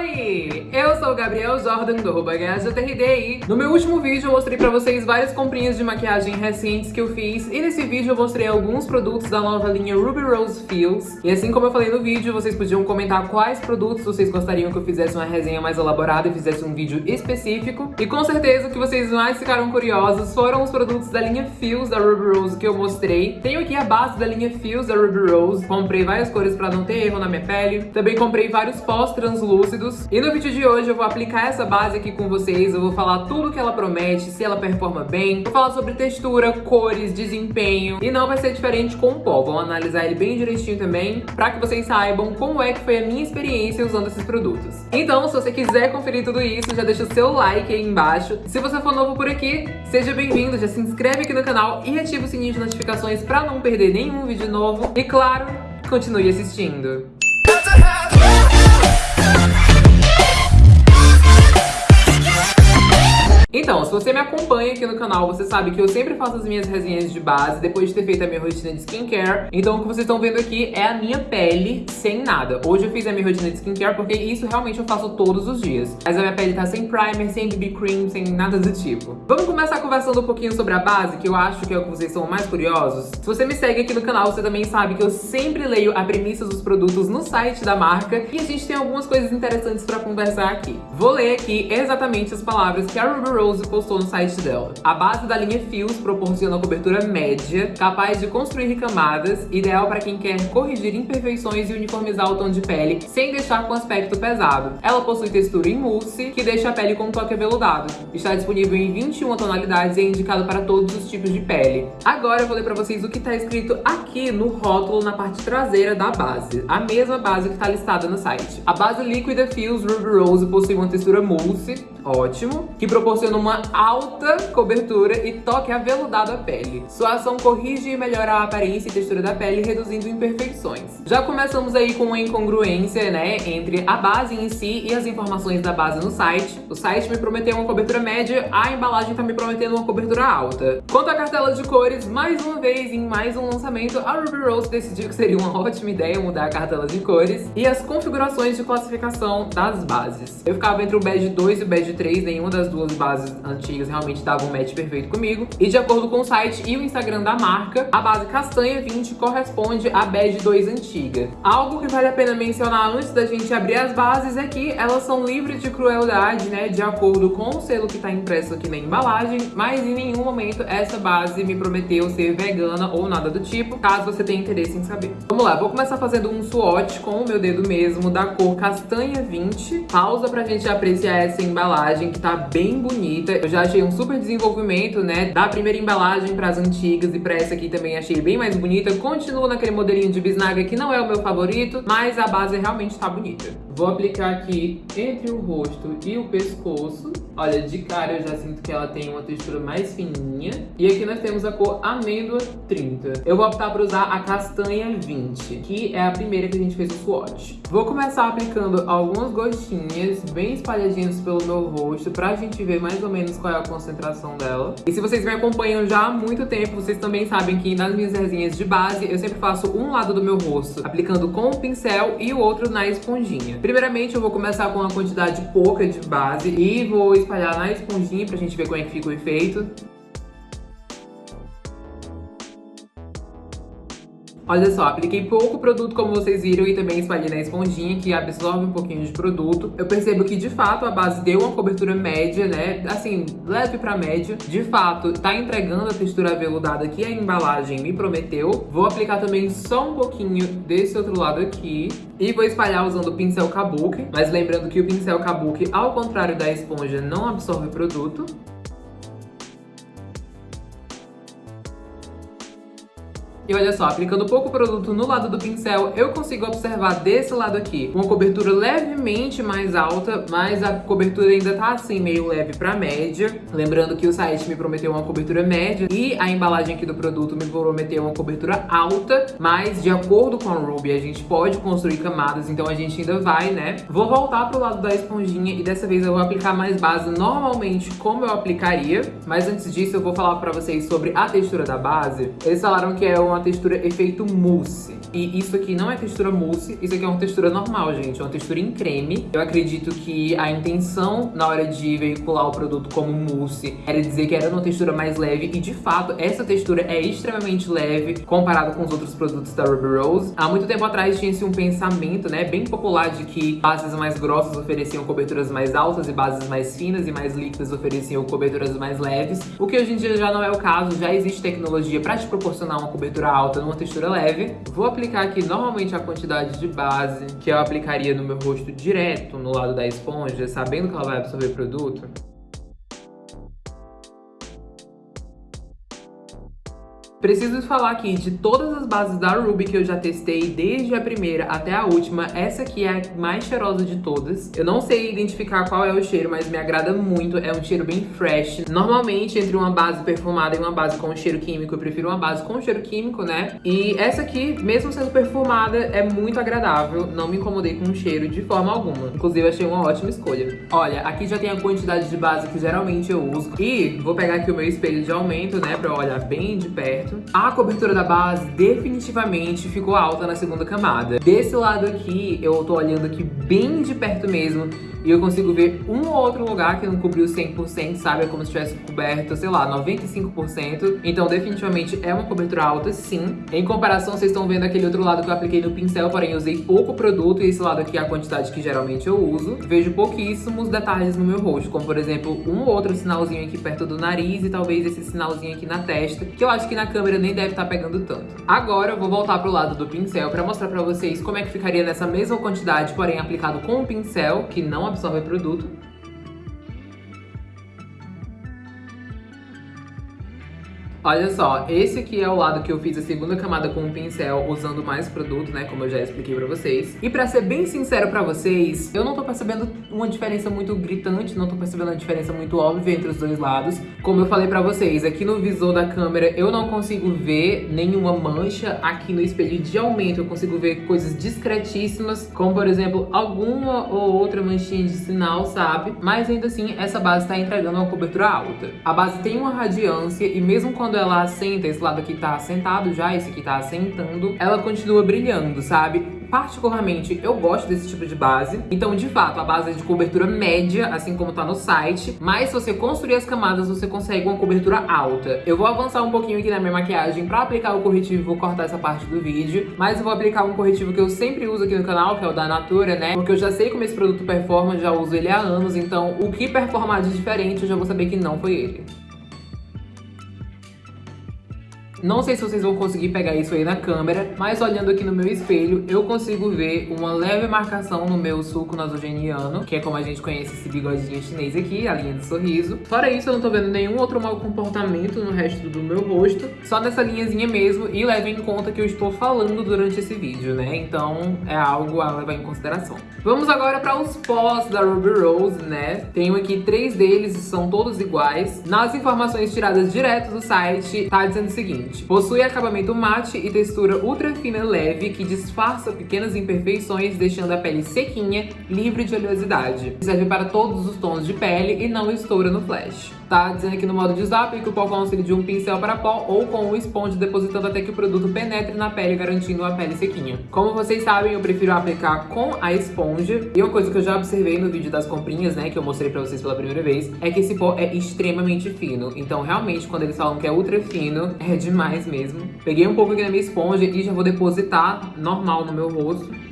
Oi! Eu sou o Gabriel Jordan do RobaGajaTRD No meu último vídeo eu mostrei pra vocês várias comprinhas de maquiagem recentes que eu fiz e nesse vídeo eu mostrei alguns produtos da nova linha Ruby Rose Feels e assim como eu falei no vídeo, vocês podiam comentar quais produtos vocês gostariam que eu fizesse uma resenha mais elaborada e fizesse um vídeo específico e com certeza o que vocês mais ficaram curiosos foram os produtos da linha Feels da Ruby Rose que eu mostrei. Tenho aqui a base da linha Feels da Ruby Rose, comprei várias cores pra não ter erro na minha pele. Também comprei vários pós translúcidos. E no vídeo de hoje eu vou aplicar essa base aqui com vocês, eu vou falar tudo que ela promete, se ela performa bem, vou falar sobre textura, cores, desempenho, e não vai ser diferente com o pó, vamos analisar ele bem direitinho também, pra que vocês saibam como é que foi a minha experiência usando esses produtos. Então, se você quiser conferir tudo isso, já deixa o seu like aí embaixo. Se você for novo por aqui, seja bem-vindo, já se inscreve aqui no canal e ativa o sininho de notificações pra não perder nenhum vídeo novo. E claro, continue assistindo. Então, se você me acompanha aqui no canal, você sabe que eu sempre faço as minhas resenhas de base depois de ter feito a minha rotina de skincare. Então, o que vocês estão vendo aqui é a minha pele sem nada. Hoje eu fiz a minha rotina de skincare porque isso realmente eu faço todos os dias. Mas a minha pele tá sem primer, sem BB cream, sem nada do tipo. Vamos começar conversando um pouquinho sobre a base, que eu acho que é o que vocês são mais curiosos. Se você me segue aqui no canal, você também sabe que eu sempre leio a premissa dos produtos no site da marca e a gente tem algumas coisas interessantes pra conversar aqui. Vou ler aqui exatamente as palavras que a Ruby Rose postou no site dela. A base da linha Fios proporciona cobertura média, capaz de construir camadas, ideal para quem quer corrigir imperfeições e uniformizar o tom de pele, sem deixar com aspecto pesado. Ela possui textura em mousse, que deixa a pele com um toque aveludado. Está disponível em 21 tonalidades e é indicado para todos os tipos de pele. Agora eu vou ler para vocês o que está escrito aqui no rótulo na parte traseira da base. A mesma base que está listada no site. A base líquida Fios Ruby Rose possui uma textura mousse, ótimo, que proporciona uma alta cobertura e toque aveludado à pele. Sua ação corrige e melhora a aparência e textura da pele, reduzindo imperfeições. Já começamos aí com uma incongruência, né, entre a base em si e as informações da base no site. O site me prometeu uma cobertura média, a embalagem tá me prometendo uma cobertura alta. Quanto à cartela de cores, mais uma vez, em mais um lançamento, a Ruby Rose decidiu que seria uma ótima ideia mudar a cartela de cores e as configurações de classificação das bases. Eu ficava entre o Badge 2 e o 3, nenhuma das duas bases antigas realmente davam um match perfeito comigo. E de acordo com o site e o Instagram da marca, a base castanha 20 corresponde à Bad 2 antiga. Algo que vale a pena mencionar antes da gente abrir as bases é que elas são livres de crueldade, né, de acordo com o selo que está impresso aqui na embalagem, mas em nenhum momento essa base me prometeu ser vegana ou nada do tipo, caso você tenha interesse em saber. Vamos lá, vou começar fazendo um swatch com o meu dedo mesmo da cor castanha 20. Pausa pra gente apreciar essa embalagem que tá bem bonita. Eu já achei um super desenvolvimento, né, da primeira embalagem para as antigas e para essa aqui também achei bem mais bonita. Continuo naquele modelinho de bisnaga que não é o meu favorito, mas a base realmente tá bonita. Vou aplicar aqui entre o rosto e o pescoço. Olha, de cara eu já sinto que ela tem uma textura mais fininha. E aqui nós temos a cor amêndoa 30. Eu vou optar por usar a castanha 20, que é a primeira que a gente fez o swatch. Vou começar aplicando algumas gotinhas bem espalhadinhas pelo meu rosto pra gente ver mais ou menos qual é a concentração dela. E se vocês me acompanham já há muito tempo, vocês também sabem que nas minhas resinhas de base eu sempre faço um lado do meu rosto aplicando com o pincel e o outro na esponjinha. Primeiramente, eu vou começar com uma quantidade pouca de base e vou espalhar na esponjinha pra gente ver como é que fica o efeito. Olha só, apliquei pouco produto, como vocês viram, e também espalhei na esponjinha, que absorve um pouquinho de produto. Eu percebo que, de fato, a base deu uma cobertura média, né? Assim, leve pra média. De fato, tá entregando a textura aveludada que a embalagem me prometeu. Vou aplicar também só um pouquinho desse outro lado aqui. E vou espalhar usando o pincel Kabuki. Mas lembrando que o pincel Kabuki, ao contrário da esponja, não absorve produto. E olha só, aplicando pouco produto no lado do pincel, eu consigo observar desse lado aqui uma cobertura levemente mais alta, mas a cobertura ainda tá assim, meio leve pra média. Lembrando que o site me prometeu uma cobertura média e a embalagem aqui do produto me prometeu uma cobertura alta, mas de acordo com a Ruby, a gente pode construir camadas, então a gente ainda vai, né? Vou voltar pro lado da esponjinha e dessa vez eu vou aplicar mais base normalmente como eu aplicaria, mas antes disso eu vou falar pra vocês sobre a textura da base. Eles falaram que é uma uma textura efeito mousse. E isso aqui não é textura mousse, isso aqui é uma textura normal, gente. É uma textura em creme. Eu acredito que a intenção na hora de veicular o produto como mousse era dizer que era uma textura mais leve. E de fato, essa textura é extremamente leve comparado com os outros produtos da Ruby Rose. Há muito tempo atrás tinha-se um pensamento, né, bem popular de que bases mais grossas ofereciam coberturas mais altas e bases mais finas e mais líquidas ofereciam coberturas mais leves. O que hoje em dia já não é o caso, já existe tecnologia para te proporcionar uma cobertura alta numa textura leve. Vou aplicar aqui normalmente a quantidade de base que eu aplicaria no meu rosto direto no lado da esponja, sabendo que ela vai absorver produto. Preciso falar aqui de todas as bases da Ruby que eu já testei, desde a primeira até a última, essa aqui é a mais cheirosa de todas. Eu não sei identificar qual é o cheiro, mas me agrada muito, é um cheiro bem fresh. Normalmente, entre uma base perfumada e uma base com cheiro químico, eu prefiro uma base com cheiro químico, né? E essa aqui, mesmo sendo perfumada, é muito agradável, não me incomodei com o cheiro de forma alguma. Inclusive, achei uma ótima escolha. Olha, aqui já tem a quantidade de base que geralmente eu uso. E vou pegar aqui o meu espelho de aumento, né, pra olhar bem de perto A cobertura da base definitivamente ficou alta na segunda camada. Desse lado aqui, eu tô olhando aqui bem de perto mesmo, e eu consigo ver um ou outro lugar que não cobriu 100%, sabe? É como se tivesse coberto, sei lá, 95%. Então, definitivamente é uma cobertura alta, sim. Em comparação, vocês estão vendo aquele outro lado que eu apliquei no pincel, porém eu usei pouco produto, e esse lado aqui é a quantidade que geralmente eu uso. Vejo pouquíssimos detalhes no meu rosto, como por exemplo, um ou outro sinalzinho aqui perto do nariz e talvez esse sinalzinho aqui na testa, que eu acho que na câmera nem deve estar tá pegando tanto. Agora eu vou voltar pro lado do pincel pra mostrar pra vocês como é que ficaria nessa mesma quantidade, porém aplicado com o pincel, que não absorve produto. Olha só, esse aqui é o lado que eu fiz a segunda camada com o pincel usando mais produto, né, como eu já expliquei pra vocês. E pra ser bem sincero pra vocês, eu não tô percebendo uma diferença muito gritante, não tô percebendo uma diferença muito óbvia entre os dois lados. Como eu falei pra vocês, aqui no visor da câmera eu não consigo ver nenhuma mancha. Aqui no espelho de aumento eu consigo ver coisas discretíssimas, como por exemplo, alguma ou outra manchinha de sinal, sabe? Mas ainda assim, essa base tá entregando uma cobertura alta. A base tem uma radiância e mesmo quando quando ela assenta, esse lado aqui tá assentado já, esse aqui tá assentando, ela continua brilhando, sabe? Particularmente, eu gosto desse tipo de base. Então, de fato, a base é de cobertura média, assim como tá no site. Mas se você construir as camadas, você consegue uma cobertura alta. Eu vou avançar um pouquinho aqui na minha maquiagem pra aplicar o corretivo, vou cortar essa parte do vídeo. Mas eu vou aplicar um corretivo que eu sempre uso aqui no canal, que é o da Natura, né? Porque eu já sei como esse produto performa, já uso ele há anos. Então, o que performar de diferente, eu já vou saber que não foi ele. Não sei se vocês vão conseguir pegar isso aí na câmera, mas olhando aqui no meu espelho, eu consigo ver uma leve marcação no meu sulco nasogeniano, que é como a gente conhece esse bigodinho chinês aqui, a linha de sorriso. Fora isso, eu não tô vendo nenhum outro mau comportamento no resto do meu rosto, só nessa linhazinha mesmo, e leve em conta que eu estou falando durante esse vídeo, né? Então é algo a levar em consideração. Vamos agora para os pós da Ruby Rose, né? Tenho aqui três deles, são todos iguais. Nas informações tiradas direto do site, tá dizendo o seguinte, Possui acabamento mate e textura ultra fina leve que disfarça pequenas imperfeições, deixando a pele sequinha, livre de oleosidade. Serve para todos os tons de pele e não estoura no flash. Tá dizendo aqui no modo de zap que o pó com auxílio de um pincel para pó ou com um esponja depositando até que o produto penetre na pele, garantindo a pele sequinha. Como vocês sabem, eu prefiro aplicar com a esponja. E uma coisa que eu já observei no vídeo das comprinhas, né, que eu mostrei pra vocês pela primeira vez, é que esse pó é extremamente fino. Então, realmente, quando eles falam que é ultra fino, é demais mesmo. Peguei um pouco aqui na minha esponja e já vou depositar normal no meu rosto.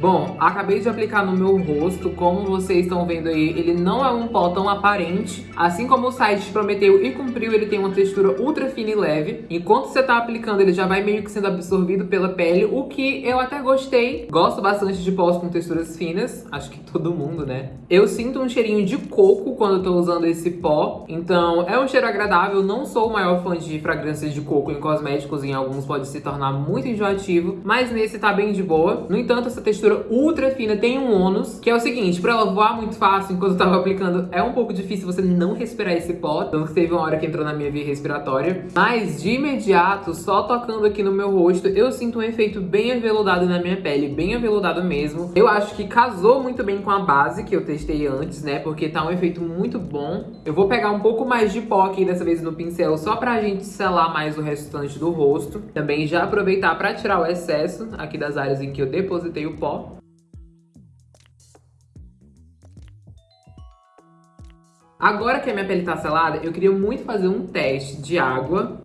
Bom, acabei de aplicar no meu rosto, como vocês estão vendo aí, ele não é um pó tão aparente. Assim como o site prometeu e cumpriu, ele tem uma textura ultra fina e leve. Enquanto você tá aplicando, ele já vai meio que sendo absorvido pela pele, o que eu até gostei. Gosto bastante de pós com texturas finas, acho que todo mundo, né? Eu sinto um cheirinho de coco quando eu tô usando esse pó, então é um cheiro agradável. Não sou o maior fã de fragrâncias de coco em cosméticos, em alguns pode se tornar muito enjoativo, mas nesse tá bem de boa. No entanto, essa textura ultra fina tem um ônus, que é o seguinte, pra ela voar muito fácil enquanto eu tava aplicando, é um pouco difícil você não respirar esse pó, tanto que teve uma hora que entrou na minha via respiratória. Mas, de imediato, só tocando aqui no meu rosto, eu sinto um efeito bem aveludado na minha pele, bem aveludado mesmo. Eu acho que casou muito bem com a base que eu testei antes, né, porque tá um efeito muito bom. Eu vou pegar um pouco mais de pó aqui, dessa vez no pincel, só pra gente selar mais o restante do rosto. Também já aproveitar pra tirar o excesso aqui das áreas em que eu depositei o pó. Agora que a minha pele tá selada, eu queria muito fazer um teste de água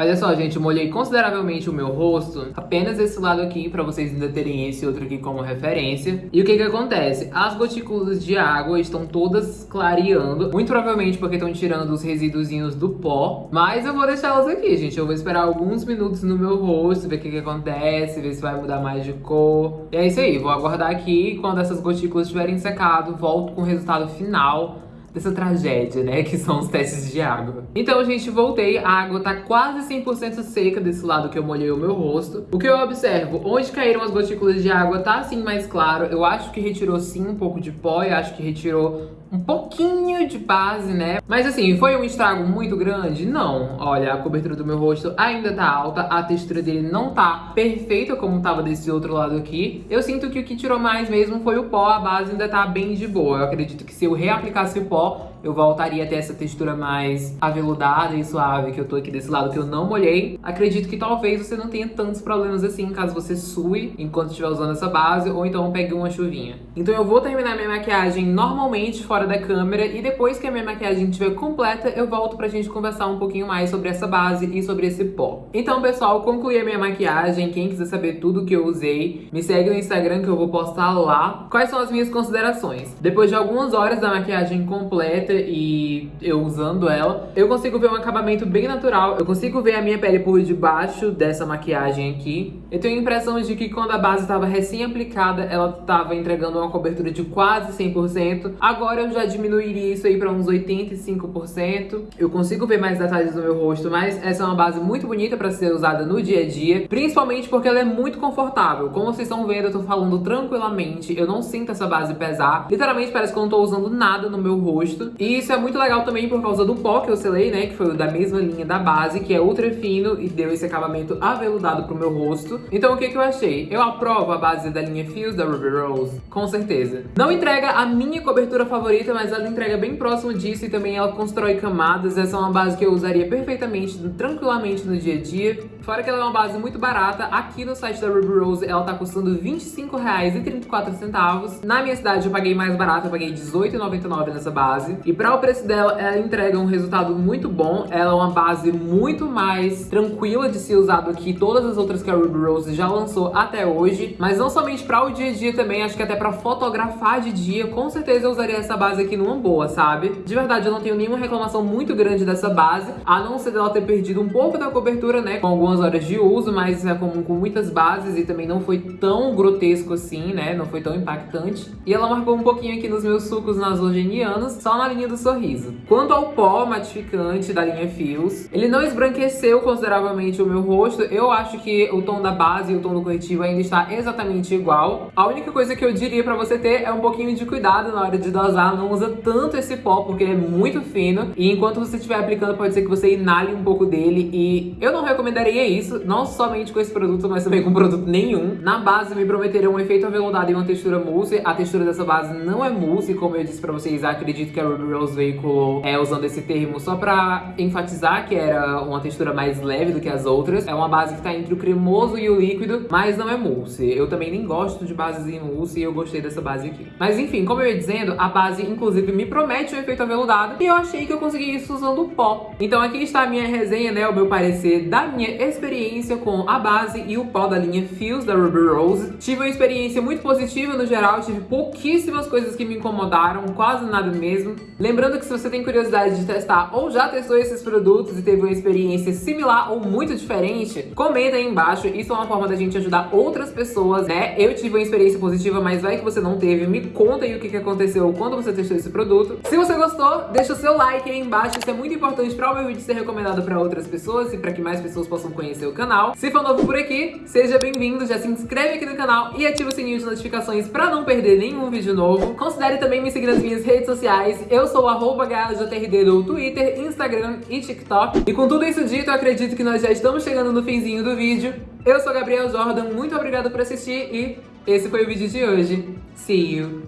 Olha só, gente, eu molhei consideravelmente o meu rosto, apenas esse lado aqui, pra vocês ainda terem esse outro aqui como referência. E o que que acontece? As gotículas de água estão todas clareando, muito provavelmente porque estão tirando os resíduozinhos do pó, mas eu vou deixar elas aqui, gente. Eu vou esperar alguns minutos no meu rosto, ver o que que acontece, ver se vai mudar mais de cor. E é isso aí, vou aguardar aqui, quando essas gotículas tiverem secado, volto com o resultado final dessa tragédia, né, que são os testes de água. Então, gente, voltei, a água tá quase 100% seca desse lado que eu molhei o meu rosto. O que eu observo, onde caíram as gotículas de água tá assim mais claro, eu acho que retirou sim um pouco de pó, eu acho que retirou um pouquinho de base, né? Mas assim, foi um estrago muito grande? Não. Olha, a cobertura do meu rosto ainda tá alta, a textura dele não tá perfeita como tava desse outro lado aqui. Eu sinto que o que tirou mais mesmo foi o pó, a base ainda tá bem de boa. Eu acredito que se eu reaplicasse o pó, を eu voltaria a ter essa textura mais aveludada e suave que eu tô aqui desse lado que eu não molhei. Acredito que talvez você não tenha tantos problemas assim caso você sue enquanto estiver usando essa base ou então pegue uma chuvinha. Então eu vou terminar minha maquiagem normalmente fora da câmera e depois que a minha maquiagem estiver completa eu volto pra gente conversar um pouquinho mais sobre essa base e sobre esse pó. Então pessoal, concluí a minha maquiagem. Quem quiser saber tudo que eu usei, me segue no Instagram que eu vou postar lá quais são as minhas considerações. Depois de algumas horas da maquiagem completa, e eu usando ela, eu consigo ver um acabamento bem natural. Eu consigo ver a minha pele por debaixo dessa maquiagem aqui. Eu tenho a impressão de que quando a base estava recém-aplicada, ela estava entregando uma cobertura de quase 100%. Agora eu já diminuiria isso aí para uns 85%. Eu consigo ver mais detalhes no meu rosto, mas essa é uma base muito bonita para ser usada no dia a dia, principalmente porque ela é muito confortável. Como vocês estão vendo, eu tô falando tranquilamente, eu não sinto essa base pesar. Literalmente parece que eu não tô usando nada no meu rosto. E isso é muito legal também por causa do pó que eu selei, né? Que foi da mesma linha da base, que é ultra fino e deu esse acabamento aveludado pro meu rosto. Então o que que eu achei? Eu aprovo a base da linha Fios da Ruby Rose, com certeza. Não entrega a minha cobertura favorita, mas ela entrega bem próximo disso e também ela constrói camadas. Essa é uma base que eu usaria perfeitamente, tranquilamente no dia a dia. Fora que ela é uma base muito barata, aqui no site da Ruby Rose ela tá custando R$25,34. Na minha cidade eu paguei mais barato, eu paguei R$18,99 nessa base. E para o preço dela, ela entrega um resultado muito bom. Ela é uma base muito mais tranquila de ser usado que todas as outras que a Ruby Rose já lançou até hoje. Mas não somente para o dia a dia também, acho que até para fotografar de dia, com certeza eu usaria essa base aqui numa boa, sabe? De verdade, eu não tenho nenhuma reclamação muito grande dessa base, a não ser dela ter perdido um pouco da cobertura, né, com algumas horas de uso, mas é comum com muitas bases e também não foi tão grotesco assim, né, não foi tão impactante. E ela marcou um pouquinho aqui nos meus sucos nasogenianos, só na linha linha do sorriso. Quanto ao pó matificante da linha Fios, ele não esbranqueceu consideravelmente o meu rosto. Eu acho que o tom da base e o tom do corretivo ainda está exatamente igual. A única coisa que eu diria pra você ter é um pouquinho de cuidado na hora de dosar. Não usa tanto esse pó, porque ele é muito fino. E enquanto você estiver aplicando, pode ser que você inale um pouco dele. E eu não recomendaria isso, não somente com esse produto, mas também com produto nenhum. Na base, me prometeram um efeito aveludado e uma textura mousse. A textura dessa base não é mousse, como eu disse pra vocês, acredito que a Ruby Rose veiculou é, usando esse termo só pra enfatizar que era uma textura mais leve do que as outras. É uma base que tá entre o cremoso e o líquido, mas não é mousse. Eu também nem gosto de bases em mousse e eu gostei dessa base aqui. Mas enfim, como eu ia dizendo, a base inclusive me promete um efeito aveludado e eu achei que eu consegui isso usando pó. Então aqui está a minha resenha, né, o meu parecer da minha experiência com a base e o pó da linha Fios da Ruby Rose. Tive uma experiência muito positiva no geral, tive pouquíssimas coisas que me incomodaram, quase nada mesmo. Lembrando que se você tem curiosidade de testar ou já testou esses produtos e teve uma experiência similar ou muito diferente, comenta aí embaixo. Isso é uma forma da gente ajudar outras pessoas, né? Eu tive uma experiência positiva, mas vai que você não teve. Me conta aí o que aconteceu quando você testou esse produto. Se você gostou, deixa o seu like aí embaixo. Isso é muito importante para o meu vídeo ser recomendado para outras pessoas e para que mais pessoas possam conhecer o canal. Se for novo por aqui, seja bem-vindo. Já se inscreve aqui no canal e ativa o sininho de notificações para não perder nenhum vídeo novo. Considere também me seguir nas minhas redes sociais. Eu sou o GajoTRD no Twitter, Instagram e TikTok. E com tudo isso dito, eu acredito que nós já estamos chegando no finzinho do vídeo. Eu sou Gabriel Jordan, muito obrigado por assistir e esse foi o vídeo de hoje. See you!